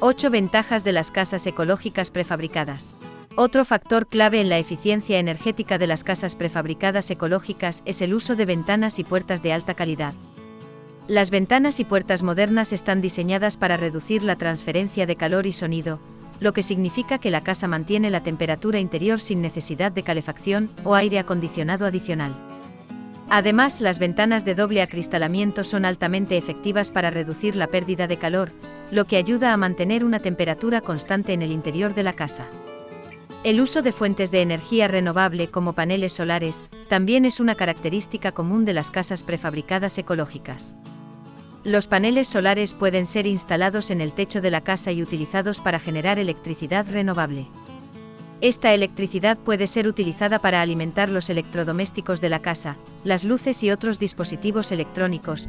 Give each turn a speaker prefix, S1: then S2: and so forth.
S1: 8 ventajas de las casas ecológicas prefabricadas. Otro factor clave en la eficiencia energética de las casas prefabricadas ecológicas es el uso de ventanas y puertas de alta calidad. Las ventanas y puertas modernas están diseñadas para reducir la transferencia de calor y sonido, lo que significa que la casa mantiene la temperatura interior sin necesidad de calefacción o aire acondicionado adicional. Además, las ventanas de doble acristalamiento son altamente efectivas para reducir la pérdida de calor, lo que ayuda a mantener una temperatura constante en el interior de la casa. El uso de fuentes de energía renovable como paneles solares también es una característica común de las casas prefabricadas ecológicas. Los paneles solares pueden ser instalados en el techo de la casa y utilizados para generar electricidad renovable. Esta electricidad puede ser utilizada para alimentar los electrodomésticos de la casa, las luces y otros dispositivos electrónicos.